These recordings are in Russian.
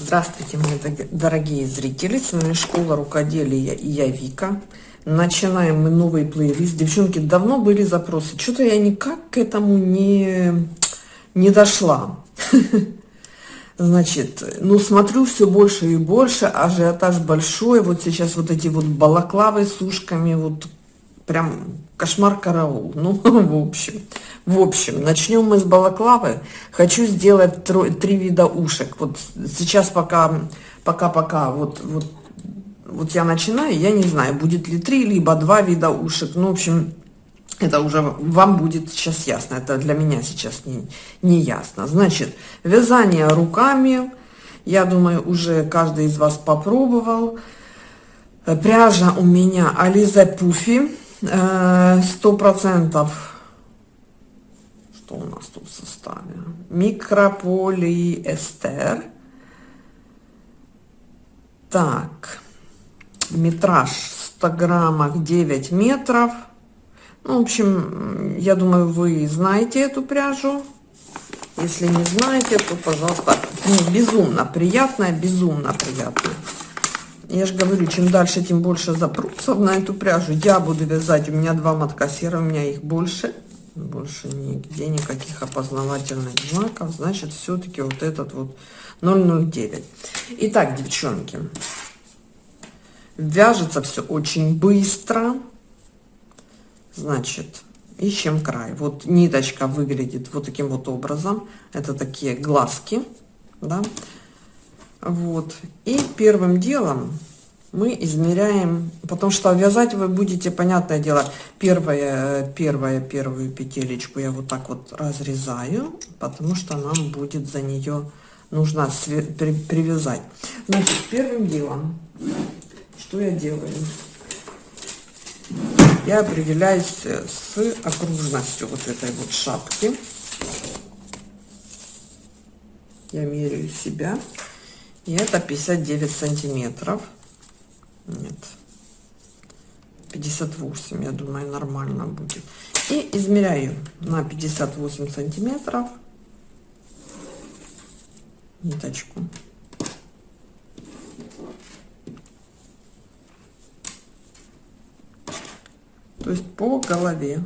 Здравствуйте, мои дорогие зрители! С вами Школа Рукоделия и я Вика. Начинаем мы новый плейлист. Девчонки, давно были запросы. Что-то я никак к этому не, не дошла. Значит, ну смотрю все больше и больше, ажиотаж большой. Вот сейчас вот эти вот балаклавы с ушками, вот прям кошмар караул. Ну, в общем, в общем, начнем мы с балаклавы. Хочу сделать три, три вида ушек. Вот сейчас пока, пока, пока, вот, вот, вот я начинаю, я не знаю, будет ли три, либо два вида ушек. Ну, в общем, это уже вам будет сейчас ясно. Это для меня сейчас не, не ясно. Значит, вязание руками. Я думаю, уже каждый из вас попробовал. Пряжа у меня Ализа Пуфи. Э, сто процентов что у нас тут в составе? Микрополиэстер. Так, метраж 100 граммах 9 метров. Ну, в общем, я думаю, вы знаете эту пряжу. Если не знаете, то, пожалуйста, ну, безумно приятная, безумно приятная. Я же говорю, чем дальше, тем больше запросов на эту пряжу. Я буду вязать, у меня два мотка серы, у меня их больше. Больше нигде никаких опознавательных знаков. Значит все-таки вот этот вот 009 итак девчонки вяжется все очень быстро. Значит ищем край. Вот ниточка выглядит вот таким вот образом. Это такие глазки да вот и первым делом мы измеряем, потому что вязать вы будете, понятное дело, первое, первое, первую петелечку я вот так вот разрезаю, потому что нам будет за нее нужно при, привязать. Значит, первым делом, что я делаю? Я определяюсь с окружностью вот этой вот шапки. Я меряю себя. И это 59 сантиметров. Нет. 58, я думаю, нормально будет. И измеряю на 58 сантиметров ниточку. То есть по голове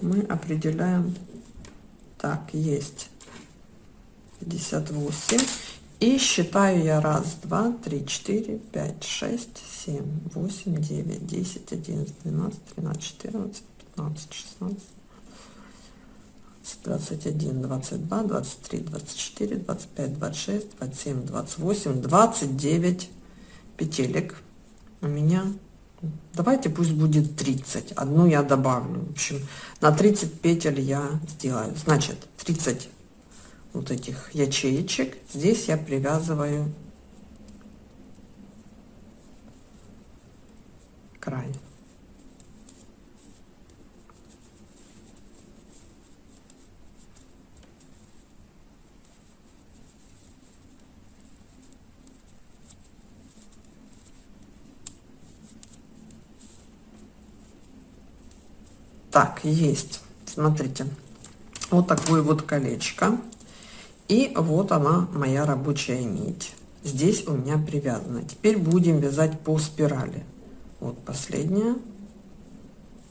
мы определяем, так, есть 58 и считаю я раз, два, три, четыре, пять, шесть, семь, восемь, девять, десять, одиннадцать, двенадцать, тринадцать, четырнадцать, пятнадцать, шестнадцать, двадцать один, двадцать два, двадцать три, двадцать четыре, двадцать пять, двадцать шесть, двадцать семь, двадцать восемь, двадцать девять петелек у меня. Давайте пусть будет 30. Одну я добавлю. В общем, на 30 петель я сделаю. Значит, 30 вот этих ячеечек. Здесь я привязываю край. Так, есть. Смотрите, вот такое вот колечко. И вот она, моя рабочая нить. Здесь у меня привязана. Теперь будем вязать по спирали. Вот последняя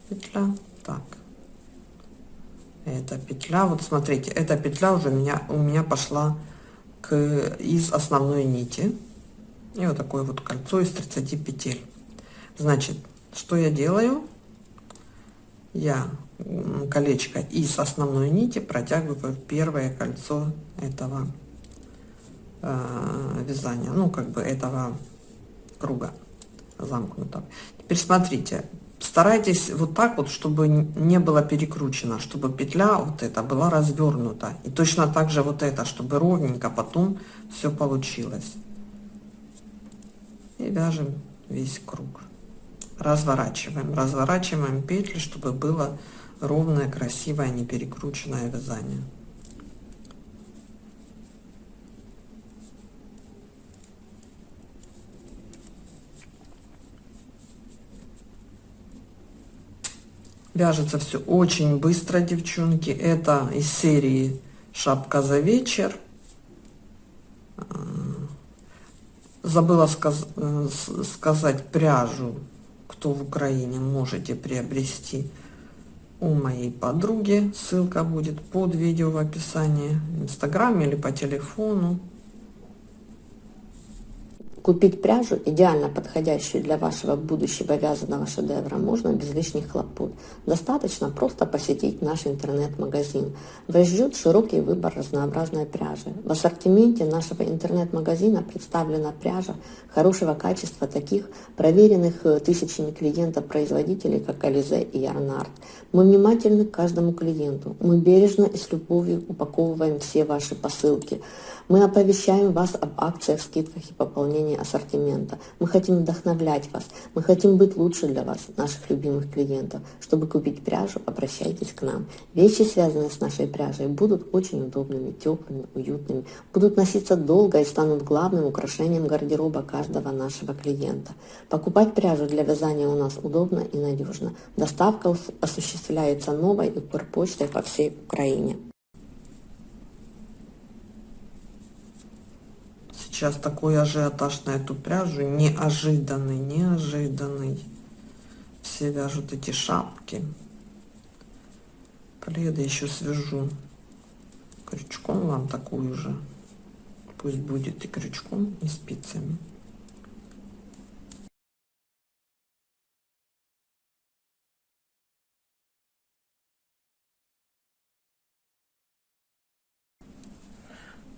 петля. Так. Эта петля, вот смотрите, эта петля уже у меня, у меня пошла к, из основной нити. И вот такое вот кольцо из 30 петель. Значит, что я делаю? Я колечко из основной нити протягиваю первое кольцо этого э, вязания, ну как бы этого круга замкнутого. Теперь смотрите, старайтесь вот так вот, чтобы не было перекручено, чтобы петля вот эта была развернута. И точно так же вот это, чтобы ровненько потом все получилось. И вяжем весь круг. Разворачиваем, разворачиваем петли, чтобы было ровное, красивое, не перекрученное вязание. Вяжется все очень быстро, девчонки. Это из серии «Шапка за вечер». А, забыла сказ э, сказать пряжу, кто в Украине, можете приобрести у моей подруги. Ссылка будет под видео в описании, в инстаграме или по телефону. Купить пряжу, идеально подходящую для вашего будущего вязаного шедевра, можно без лишних хлопот. Достаточно просто посетить наш интернет-магазин. Вас ждет широкий выбор разнообразной пряжи. В ассортименте нашего интернет-магазина представлена пряжа хорошего качества таких проверенных э, тысячами клиентов производителей, как Ализе и Ярнард. Мы внимательны к каждому клиенту. Мы бережно и с любовью упаковываем все ваши посылки. Мы оповещаем вас об акциях, скидках и пополнении ассортимента. Мы хотим вдохновлять вас. Мы хотим быть лучше для вас, наших любимых клиентов. Чтобы купить пряжу, обращайтесь к нам. Вещи, связанные с нашей пряжей, будут очень удобными, теплыми, уютными, будут носиться долго и станут главным украшением гардероба каждого нашего клиента. Покупать пряжу для вязания у нас удобно и надежно. Доставка осуществляется новой и почтой по всей Украине. Сейчас такой ажиотаж на эту пряжу, неожиданный, неожиданный. Все вяжут эти шапки. Пледы еще свяжу крючком вам такую же. Пусть будет и крючком, и спицами.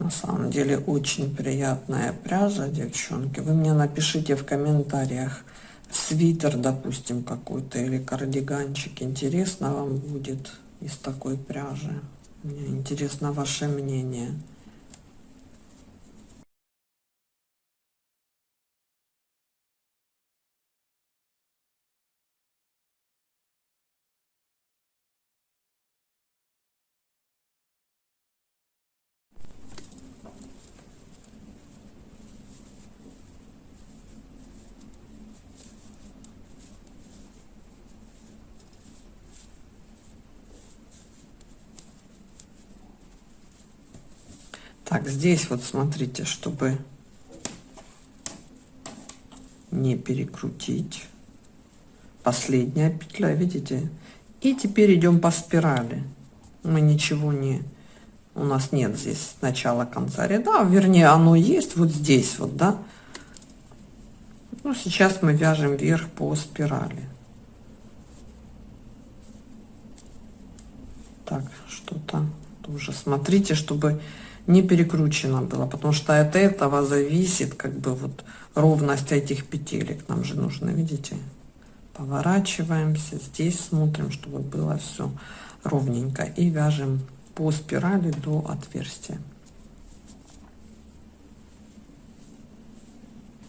На самом деле очень приятная пряжа, девчонки. Вы мне напишите в комментариях свитер, допустим, какой-то или кардиганчик. Интересно вам будет из такой пряжи. Мне интересно ваше мнение. Так, здесь вот смотрите, чтобы не перекрутить. Последняя петля, видите? И теперь идем по спирали. Мы ничего не... У нас нет здесь начала конца ряда, вернее, оно есть вот здесь вот, да? Ну, сейчас мы вяжем вверх по спирали. Так, что-то тоже смотрите, чтобы не перекручено было, потому что от этого зависит как бы вот ровность этих петелек. Нам же нужно, видите, поворачиваемся, здесь смотрим, чтобы было все ровненько и вяжем по спирали до отверстия.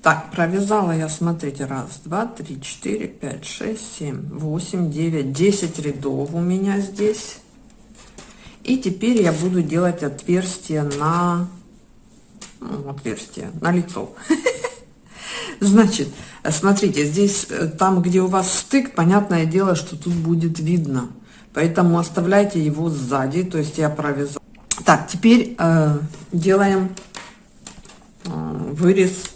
Так, провязала я, смотрите, раз, два, три, четыре, пять, шесть, семь, восемь, девять, десять рядов у меня здесь. И теперь я буду делать отверстие на ну, отверстие на лицо. Значит, смотрите, здесь, э, там, где у вас стык, понятное дело, что тут будет видно. Поэтому оставляйте его сзади, то есть я провязала. Так, теперь э, делаем э, вырез,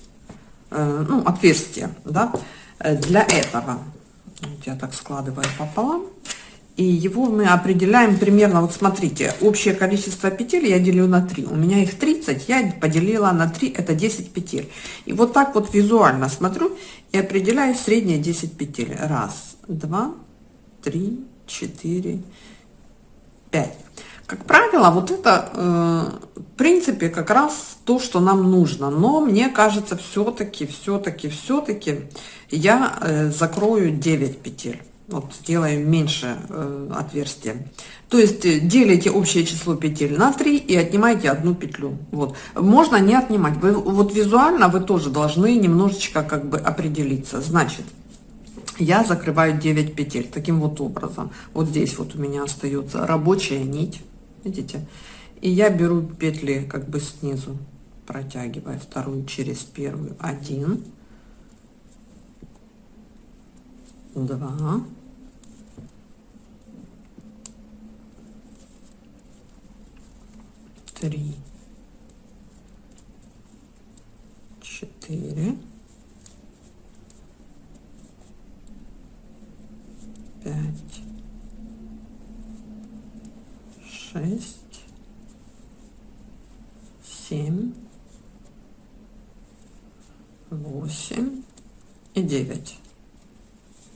э, ну, отверстие, да, э, для этого. Вот я так складываю пополам и его мы определяем примерно, вот смотрите, общее количество петель я делю на 3. У меня их 30, я поделила на 3, это 10 петель. И вот так вот визуально смотрю и определяю средние 10 петель. Раз, два, три, четыре, пять. Как правило, вот это, э, в принципе, как раз то, что нам нужно. Но мне кажется, все-таки, все-таки, все-таки я э, закрою 9 петель вот сделаем меньше э, отверстия. То есть э, делите общее число петель на 3 и отнимаете одну петлю. Вот. Можно не отнимать. Вы, вот визуально вы тоже должны немножечко как бы определиться. Значит, я закрываю 9 петель таким вот образом. Вот здесь вот у меня остается рабочая нить. Видите? И я беру петли как бы снизу, протягивая вторую через первую. Один. Два. Три, четыре, пять, шесть, семь, восемь и девять.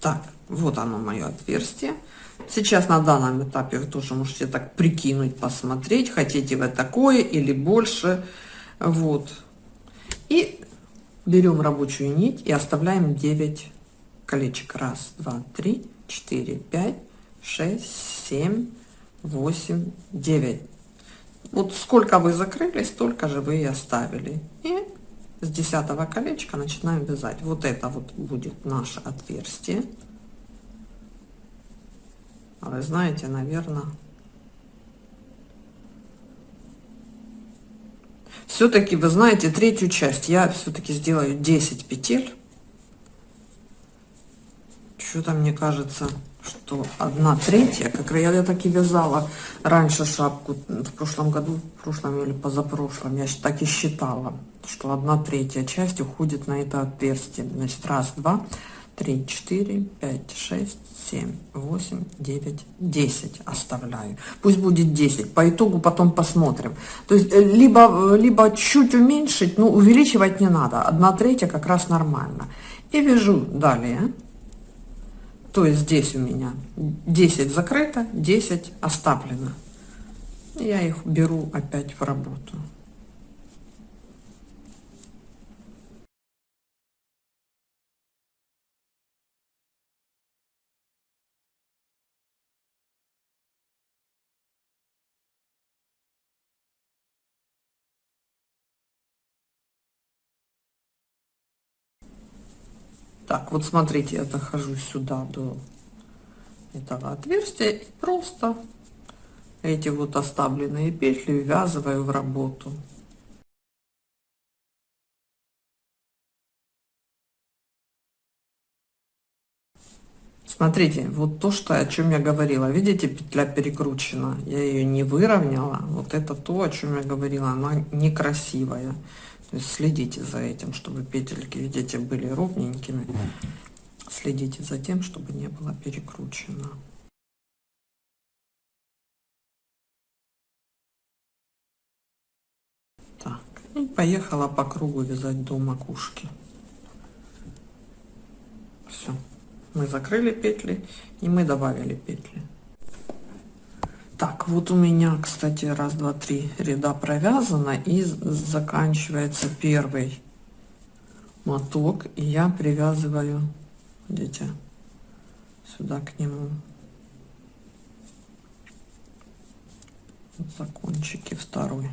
Так, вот оно мое отверстие. Сейчас на данном этапе вы тоже можете так прикинуть, посмотреть, хотите вы такое или больше. Вот. И берем рабочую нить и оставляем 9 колечек. Раз, два, три, четыре, пять, шесть, семь, восемь, девять. Вот сколько вы закрыли, столько же вы и оставили. И с десятого колечка начинаем вязать. Вот это вот будет наше отверстие. Вы знаете, наверное, все-таки, вы знаете, третью часть я все-таки сделаю 10 петель. Что-то мне кажется, что одна третья, как я, я так и вязала раньше шапку в прошлом году, в прошлом или позапрошлом, я так и считала, что одна третья часть уходит на это отверстие. Значит, раз, два, три, четыре, пять, шесть, семь, восемь, девять, десять оставляю. Пусть будет 10. По итогу потом посмотрим. То есть э, либо, либо чуть уменьшить, но увеличивать не надо. Одна третья как раз нормально. И вяжу далее. То есть здесь у меня 10 закрыто, 10 оставлено. Я их беру опять в работу. Так, вот смотрите, я захожу сюда до этого отверстия и просто эти вот оставленные петли ввязываю в работу. Смотрите, вот то, что, о чем я говорила. Видите, петля перекручена. Я ее не выровняла. Вот это то, о чем я говорила. Она некрасивая. То есть следите за этим, чтобы петельки, видите, были ровненькими. Следите за тем, чтобы не было перекручено. Так, и поехала по кругу вязать до макушки. Все. Мы закрыли петли и мы добавили петли. Так, вот у меня, кстати, раз, два, три ряда провязано и заканчивается первый моток. И я привязываю, видите, сюда к нему закончики второй.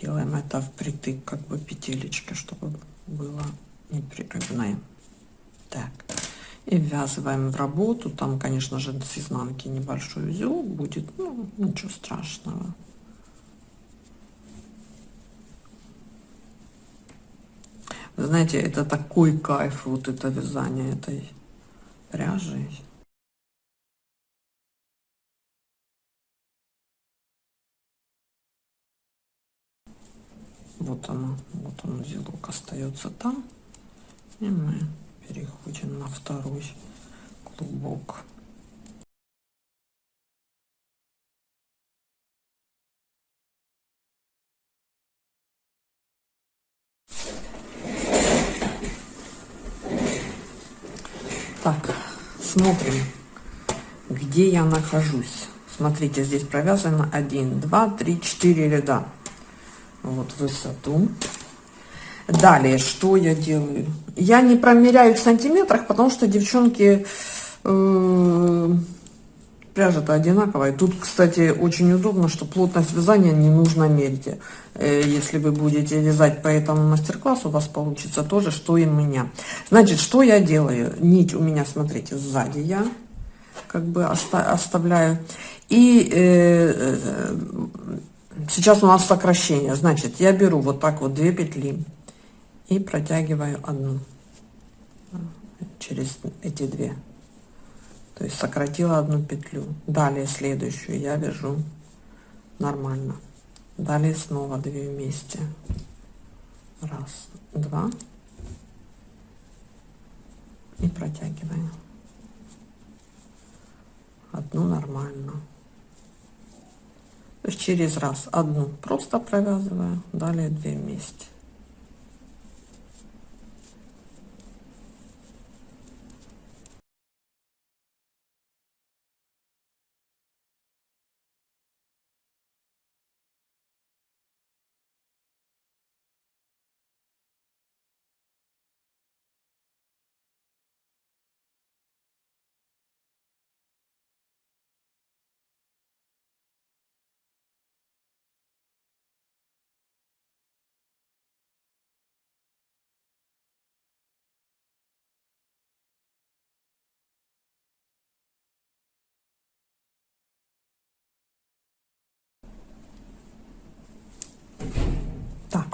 Делаем это впритык, как бы петелечка, чтобы было непрерывное. Так и ввязываем в работу. Там конечно же с изнанки небольшой узел будет ну, ничего страшного. Вы знаете это такой кайф вот это вязание этой пряжи вот оно вот он узелок остается там. И мы переходим на второй клубок. Так смотрим где я нахожусь. Смотрите здесь провязано 1 2 3 4 ряда. Вот высоту Далее, что я делаю? Я не промеряю в сантиметрах, потому что девчонки э, пряжа-то одинаковая. Тут, кстати, очень удобно, что плотность вязания не нужно мерить. Э, если вы будете вязать по этому мастер-классу, у вас получится тоже, что и у меня. Значит, что я делаю? Нить у меня, смотрите, сзади я как бы оста оставляю. И э, э, сейчас у нас сокращение. Значит, я беру вот так вот две петли и протягиваю одну через эти две то есть сократила одну петлю далее следующую я вяжу нормально далее снова две вместе Раз, два. И протягиваем. Одну нормально. То есть через раз одну просто провязываю, далее две вместе.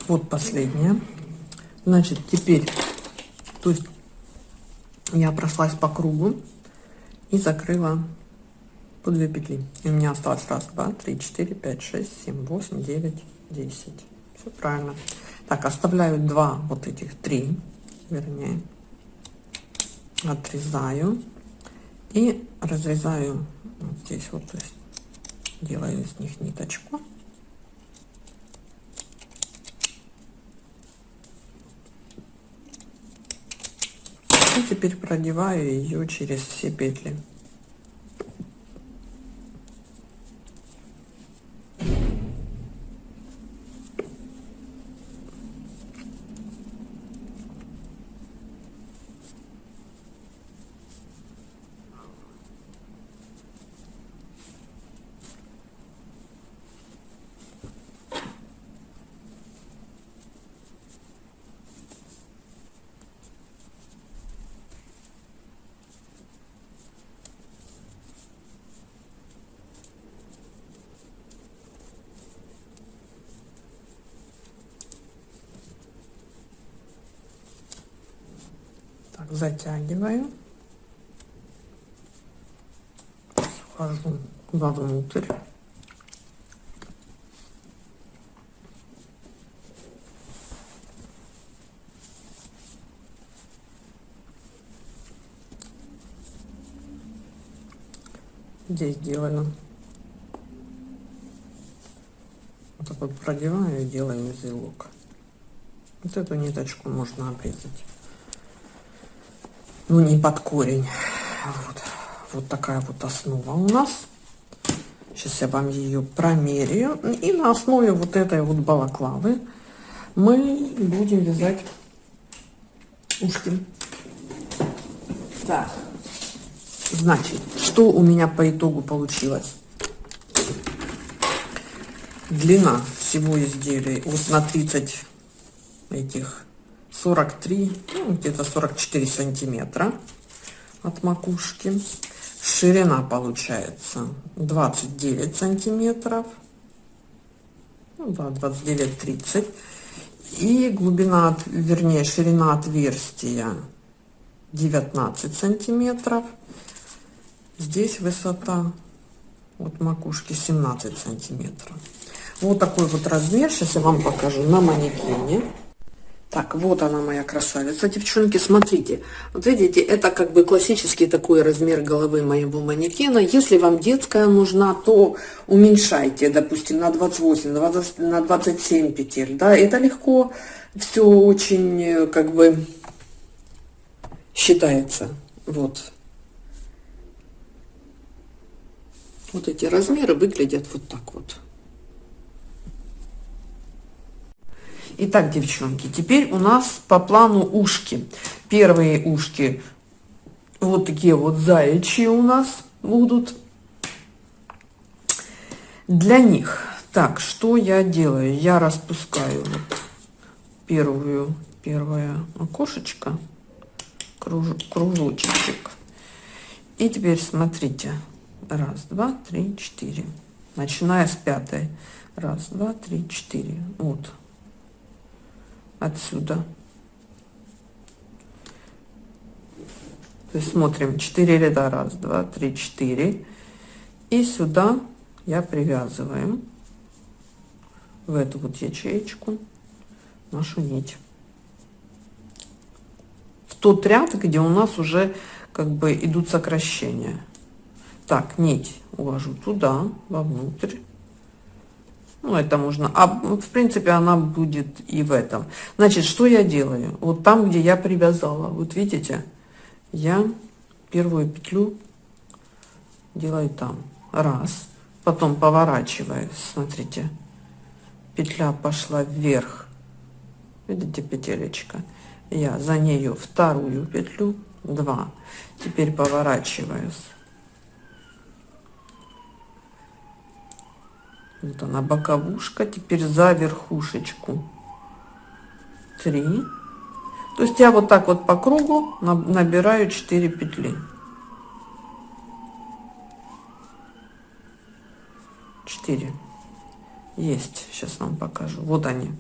Вот последняя. Значит, теперь, то есть я прошлась по кругу и закрыла по 2 петли. И у меня осталось раз, два, три, четыре, пять, шесть, семь, восемь, девять, десять. Все правильно. Так, оставляю два вот этих, три, вернее, отрезаю и разрезаю вот здесь вот, то есть делаю из них ниточку. И теперь продеваю ее через все петли. Так, затягиваю. Вхожу вовнутрь. Здесь делаю. Вот так вот продеваю и делаю узелок. Вот эту ниточку можно обрезать ну не под корень. Вот, вот такая вот основа у нас. Сейчас я вам ее промеряю. И на основе вот этой вот балаклавы мы будем вязать ушки. Так, значит, что у меня по итогу получилось? Длина всего изделия вот на 30 этих 43, ну, где-то 44 сантиметра от макушки. Ширина получается 29 сантиметров. Ну да, 29-30. И глубина, вернее, ширина отверстия 19 сантиметров. Здесь высота от макушки 17 сантиметров. Вот такой вот размер. Сейчас я вам покажу на манекене. Так, вот она моя красавица, девчонки, смотрите. Вот видите, это как бы классический такой размер головы моего манекена. Если вам детская нужна, то уменьшайте, допустим, на 28, 20, на 27 петель, да, это легко, все очень, как бы, считается, вот. Вот эти размеры выглядят вот так вот. Итак, девчонки, теперь у нас по плану ушки. Первые ушки вот такие вот заячьи у нас будут. Для них, так, что я делаю? Я распускаю вот первую, первое окошечко, круж, кружочек. И теперь смотрите, раз, два, три, четыре. Начиная с пятой. Раз, два, три, четыре. Вот отсюда. То есть смотрим 4 ряда, раз, два, три, четыре. И сюда я привязываем в эту вот ячеечку нашу нить в тот ряд, где у нас уже как бы идут сокращения. Так, нить увожу туда, вовнутрь. Ну, это можно. А в принципе она будет и в этом. Значит, что я делаю? Вот там, где я привязала, вот видите, я первую петлю делаю там. Раз. Потом поворачиваю, смотрите. Петля пошла вверх. Видите, петелечка. Я за нею вторую петлю. Два. Теперь поворачиваюсь Вот она боковушка. Теперь за верхушечку. Три. То есть я вот так вот по кругу набираю 4 петли. 4. Есть. Сейчас вам покажу. Вот они.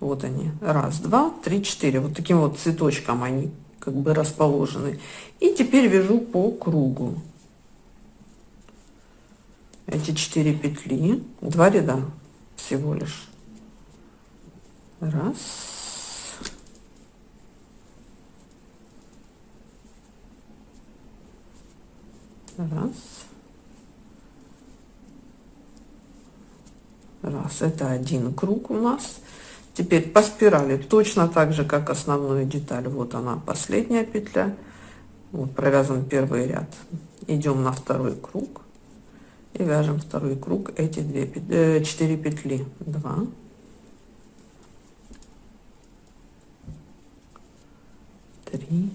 Вот они. Раз, два, три, четыре. Вот таким вот цветочком они как бы расположены. И теперь вяжу по кругу эти четыре петли два ряда всего лишь. Раз. Раз. Раз. Это один круг у нас. Теперь по спирали. Точно так же как основную деталь. Вот она последняя петля. Вот провязан первый ряд. Идем на второй круг и вяжем второй круг эти две э, четыре петли. 2 3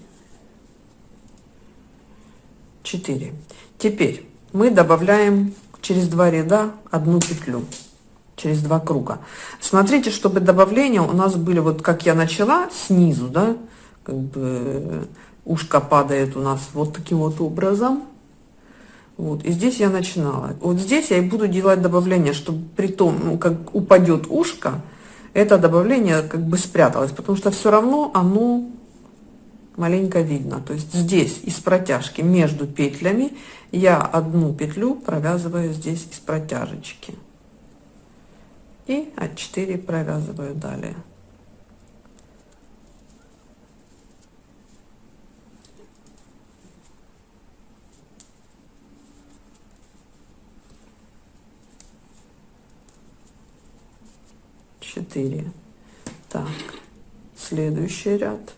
4 теперь мы добавляем через два ряда одну петлю через два круга. Смотрите чтобы добавления у нас были вот как я начала снизу да как бы ушко падает у нас вот таким вот образом вот, и здесь я начинала. Вот здесь я и буду делать добавление, чтобы при том, ну, как упадет ушко, это добавление как бы спряталось, потому что все равно оно маленько видно. То есть здесь из протяжки между петлями я одну петлю провязываю здесь из протяжечки. И от 4 провязываю далее. 4 так следующий ряд.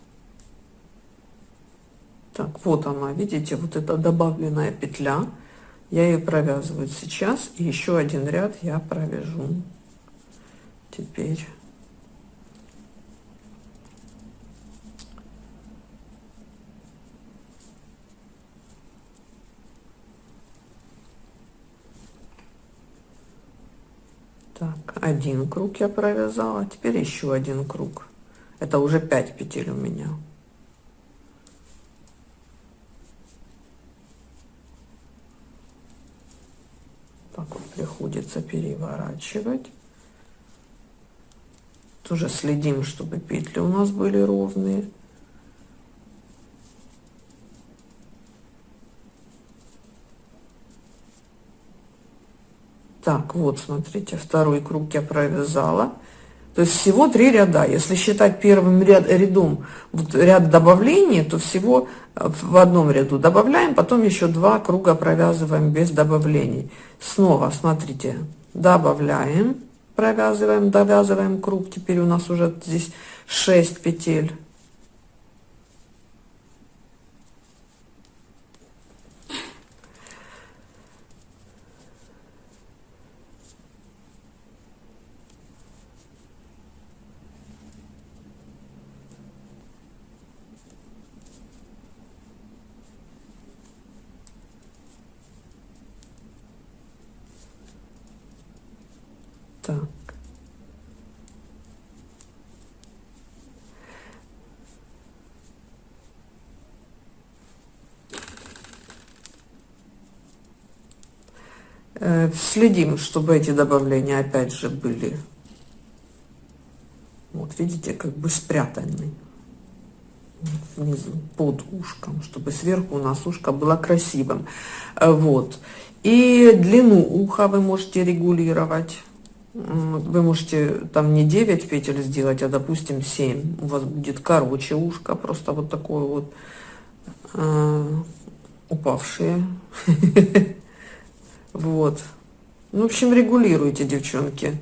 Так вот она видите вот эта добавленная петля. Я ее провязываю сейчас и еще один ряд я провяжу. Теперь так один круг я провязала теперь еще один круг. Это уже 5 петель у меня. Так вот приходится переворачивать. Тоже следим чтобы петли у нас были ровные Так, вот, смотрите, второй круг я провязала. То есть всего три ряда. Если считать первым ряд, рядом вот ряд добавлений, то всего э, в одном ряду добавляем, потом еще два круга провязываем без добавлений. Снова, смотрите, добавляем, провязываем, довязываем круг. Теперь у нас уже здесь 6 петель. Так. Э, следим, чтобы эти добавления опять же были, вот видите, как бы спрятаны внизу под ушком, чтобы сверху у нас ушко было красивым. Вот. И длину уха вы можете регулировать Вы можете там не 9 петель сделать, а допустим 7. У вас будет короче ушко, просто вот такое вот э, упавшие. Вот. Ну, в общем, регулируйте, девчонки.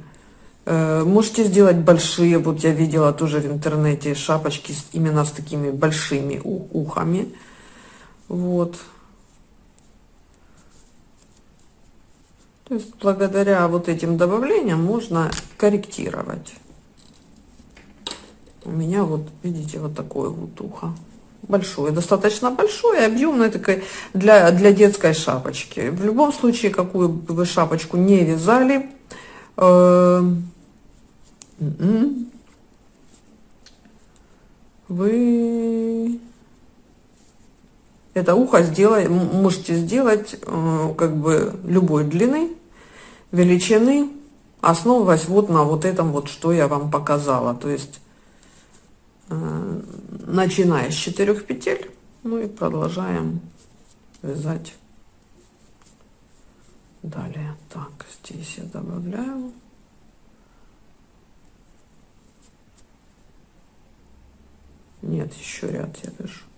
Э, можете сделать большие, вот я видела тоже в интернете шапочки именно с такими большими ухами. Вот. То есть благодаря вот этим добавлениям можно корректировать. У меня вот, видите, вот такое вот ухо. Большое, достаточно большое, объемное, такое для, для детской шапочки. В любом случае, какую бы вы шапочку не вязали, э, м-м, вы это ухо сделай, можете сделать э, как бы любой длины величины, основываясь вот на вот этом вот, что я вам показала. То есть, начиная с четырех петель, ну и продолжаем вязать далее. Так, здесь я добавляю. Нет, еще ряд я вяжу.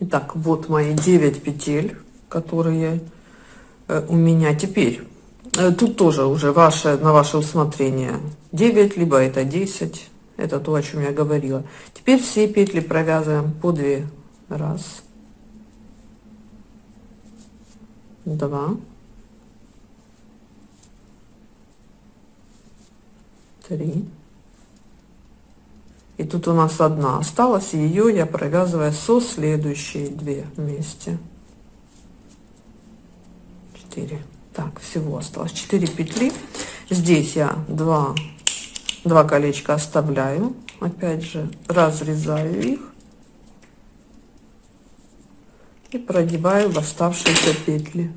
Итак, вот мои 9 петель, которые э, у меня теперь. Э, тут тоже уже ваше, на ваше усмотрение 9, либо это 10. Это то, о чем я говорила. Теперь все петли провязываем по 2. Раз. Два. Три. И тут у нас одна осталась, ее я провязываю со следующие две вместе. Четыре. Так, всего осталось 4 петли. Здесь я два, два колечка оставляю. Опять же, разрезаю их. И продеваю в оставшиеся петли.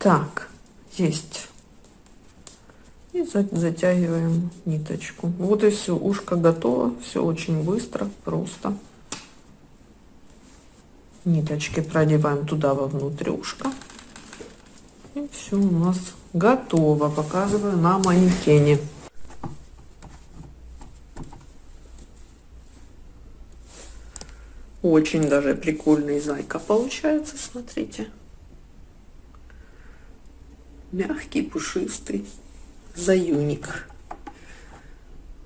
Так, есть. И затягиваем ниточку. Вот и все, ушко готово. Все очень быстро, просто. Ниточки продеваем туда вовнутрь ушка. И все у нас готово. Показываю на манекене. Очень даже прикольный зайка получается, смотрите мягкий, пушистый заюник.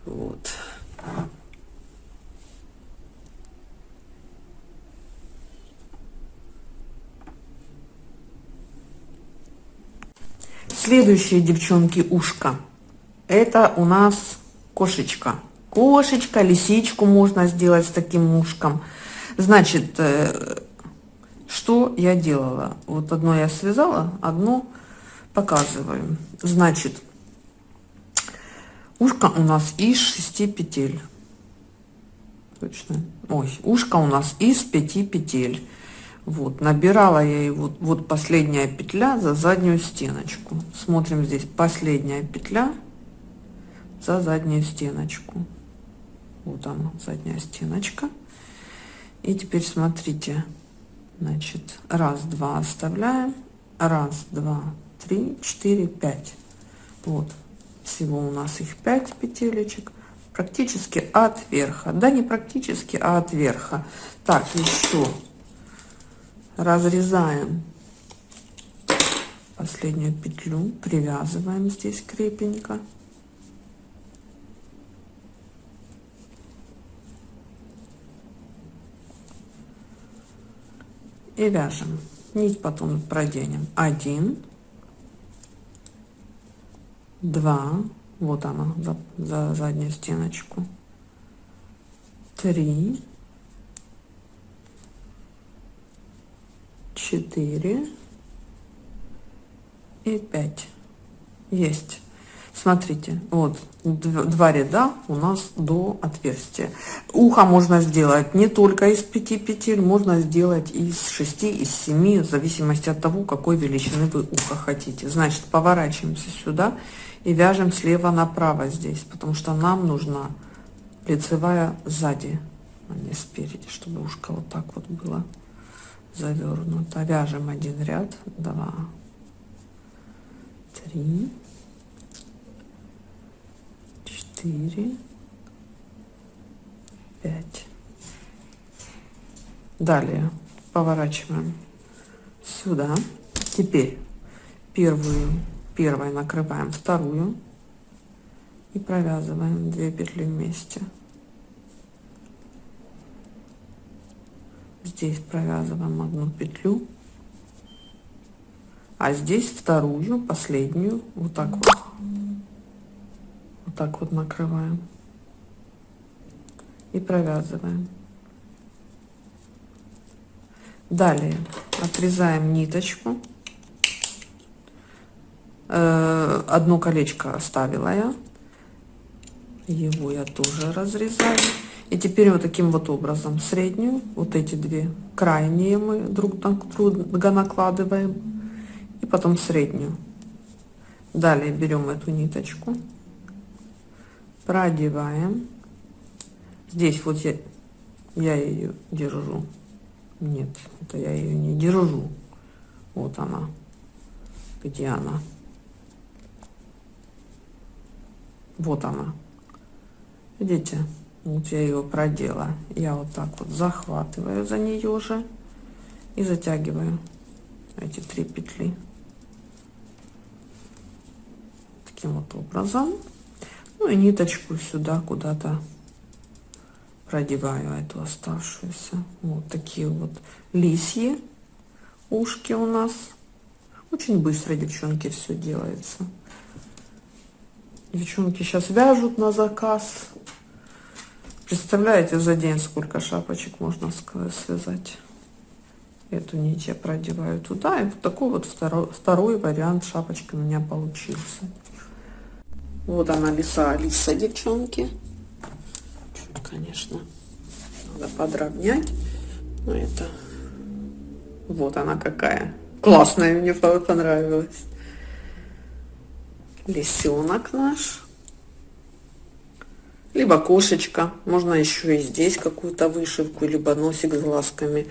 Вот. Следующие, девчонки, ушко. Это у нас кошечка. Кошечка, лисичку можно сделать с таким ушком. Значит, э, что я делала? Вот одно я связала, одно показываю. Значит, ушко у нас из 6 петель. Точно. Ой, ушко у нас из 5 петель. Вот, набирала я его, вот последняя петля за заднюю стеночку. Смотрим здесь, последняя петля за заднюю стеночку. Вот она, задняя стеночка. И теперь смотрите, Значит, раз, два оставляем. Раз, два, три, четыре, пять. Вот. Всего у нас их пять петелечек. Практически от верха. Да, не практически, а от верха. Так, еще разрезаем последнюю петлю, привязываем здесь крепенько. И вяжем. Нить потом проденем. Один, два, вот она за, за заднюю стеночку, три, четыре. И 5 есть смотрите вот два ряда у нас до отверстия. Ухо можно сделать не только из 5 петель можно сделать из 6 из 7 в зависимости от того какой величины вы ухо хотите. Значит поворачиваемся сюда и вяжем слева направо здесь потому что нам нужна лицевая сзади а не спереди чтобы ушко вот так вот было завернуто. Вяжем один ряд два три, четыре, пять. Далее поворачиваем сюда. Теперь первую, первой накрываем вторую и провязываем две петли вместе. Здесь провязываем одну петлю а здесь вторую последнюю вот так вот так вот накрываем и провязываем. Далее отрезаем ниточку. Э, одно колечко оставила я. Его я тоже разрезаю. И теперь вот таким вот образом среднюю вот эти две крайние мы друг на друга накладываем. И потом среднюю. Далее берем эту ниточку, продеваем. Здесь вот я, я ее держу. Нет, это я ее не держу. Вот она. Где она? Вот она. Видите? Вот я ее продела. Я вот так вот захватываю за нее же и затягиваю эти три петли. таким вот образом. Ну и ниточку сюда куда-то продеваю эту оставшуюся. Вот такие вот лисьи ушки у нас. Очень быстро, девчонки, все делается. Девчонки сейчас вяжут на заказ. Представляете, за день сколько шапочек можно связать? Эту нить я продеваю туда. И вот такой вот второй, второй вариант шапочки у меня получился. Вот она лиса Алиса, девчонки. Чуть, конечно, надо подровнять. Но это... Вот она какая. Классная, мне понравилась. Лисенок наш. Либо кошечка. Можно еще и здесь какую-то вышивку, либо носик с глазками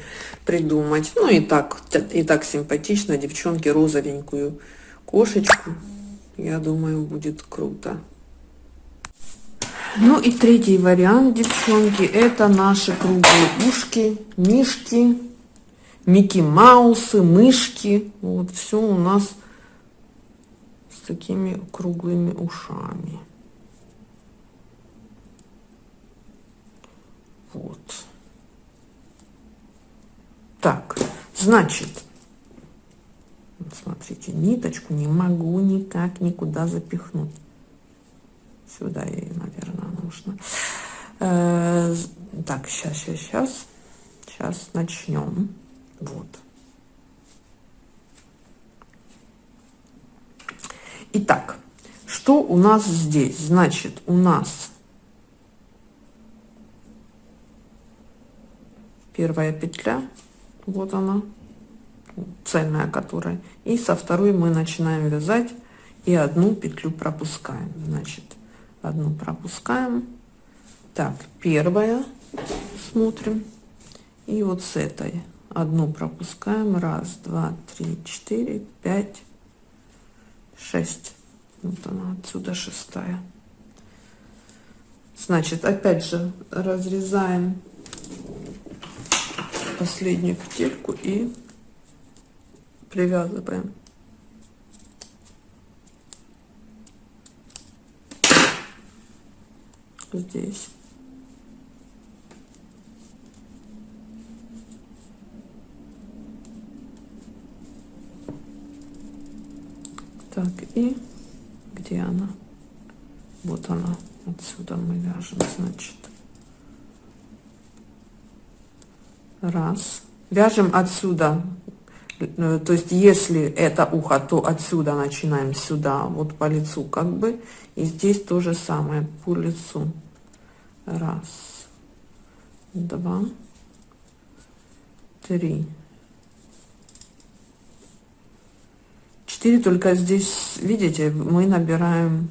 придумать. Ну и так, и так симпатично, девчонки, розовенькую кошечку я думаю, будет круто. Ну и третий вариант, девчонки, это наши круглые ушки, мишки, Микки Маусы, мышки. Вот все у нас с такими круглыми ушами. Вот. Так, значит, смотрите, ниточку не могу никак никуда запихнуть. Сюда ей, наверное, нужно. Э, так, сейчас, сейчас, сейчас. Сейчас начнем. Вот. Итак, что у нас здесь? Значит, у нас первая петля, вот она, цельная которая и со второй мы начинаем вязать и одну петлю пропускаем. Значит одну пропускаем. Так первая смотрим. И вот с этой одну пропускаем. Раз два три четыре пять шесть. Вот она отсюда шестая. Значит опять же разрезаем последнюю петельку и привязываем здесь. Так и где она? Вот она. Отсюда мы вяжем значит. Раз. Вяжем отсюда то есть если это ухо то отсюда начинаем сюда вот по лицу как бы. И здесь то же самое по лицу. Раз. Два. Три. Четыре только здесь видите мы набираем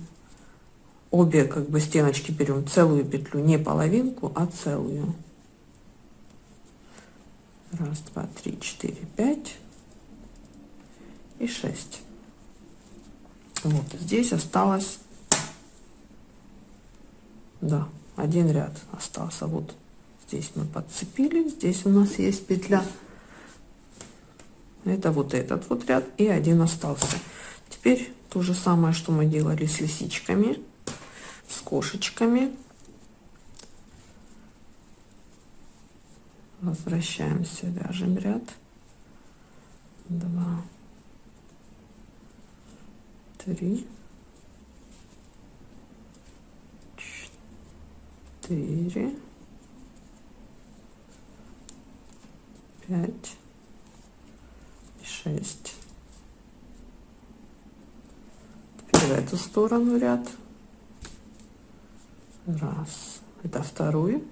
обе как бы стеночки берем целую петлю не половинку а целую. Раз два три четыре пять и шесть. Вот здесь осталось да один ряд остался. Вот здесь мы подцепили здесь у нас есть петля. Это вот этот вот ряд и один остался. Теперь то же самое что мы делали с лисичками с кошечками. Возвращаемся вяжем ряд 2 3 4 5 6 теперь в эту сторону ряд. Раз. Это второй.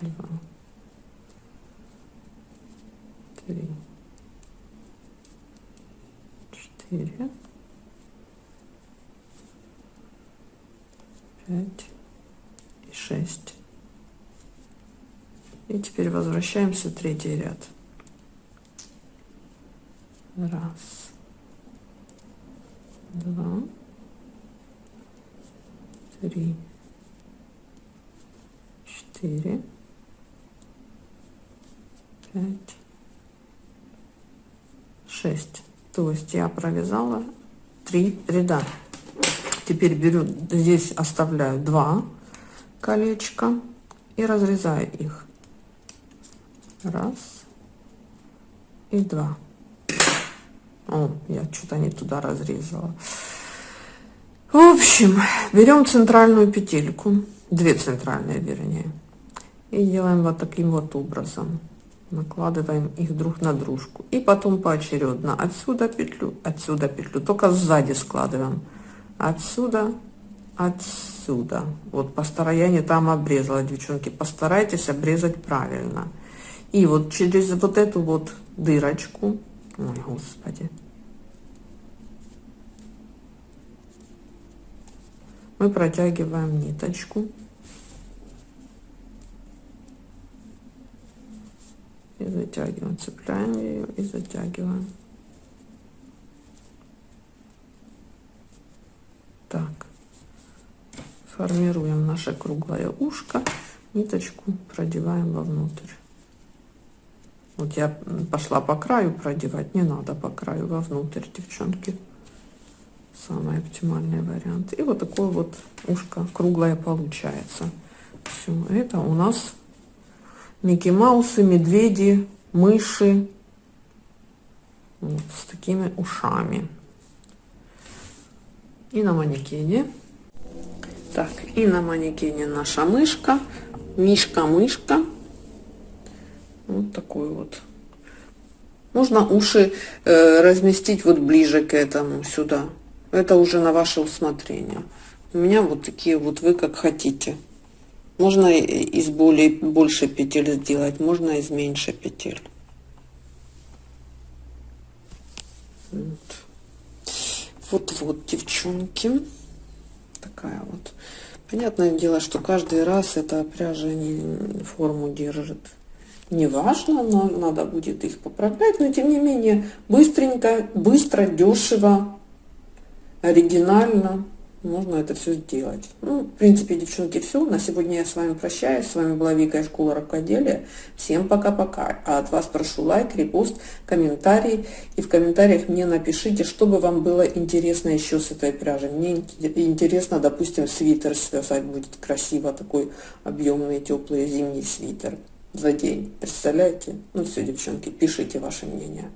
Два. Три. Четыре пять и шесть. И теперь возвращаемся третий ряд. Раз. Два. Три. Четыре. Пять. Шесть. То есть я провязала три ряда теперь беру здесь оставляю два колечка и разрезаю их. Раз и два. О, я что-то не туда разрезала. В общем берем центральную петельку две центральные вернее и делаем вот таким вот образом. Накладываем их друг на дружку. И потом поочередно отсюда петлю отсюда петлю. Только сзади складываем отсюда отсюда. Вот построение там обрезала девчонки. Постарайтесь обрезать правильно. И вот через вот эту вот дырочку ой господи. Мы протягиваем ниточку. И затягиваем цепляем ее и затягиваем так. Формируем наше круглое ушко ниточку продеваем вовнутрь. Вот я пошла по краю продевать не надо по краю вовнутрь девчонки. Самый оптимальный вариант. И вот такое вот ушко круглое получается. Все это у нас Микки Маусы, медведи, мыши. Вот, с такими ушами. И на манекене. Так, и на манекене наша мышка. Мишка-мышка. Вот такой вот. Можно уши э, разместить вот ближе к этому, сюда. Это уже на ваше усмотрение. У меня вот такие вот вы как хотите. Можно из более больше петель сделать, можно из меньше петель. Вот. Вот девчонки. Такая вот. Понятное дело, что каждый раз эта пряжа не форму держит. не важно, но надо будет их поправлять, но тем не менее быстренько, быстро, дешево, оригинально можно это все сделать. Ну, в принципе, девчонки, все. На сегодня я с вами прощаюсь. С вами была Вика из школы рукоделия. Всем пока-пока. А от вас прошу лайк, репост, комментарий. И в комментариях мне напишите, что бы вам было интересно еще с этой пряжи. Мне интересно, допустим, свитер связать будет красиво. Такой объемный, теплый зимний свитер за день. Представляете? Ну все, девчонки, пишите ваше мнение.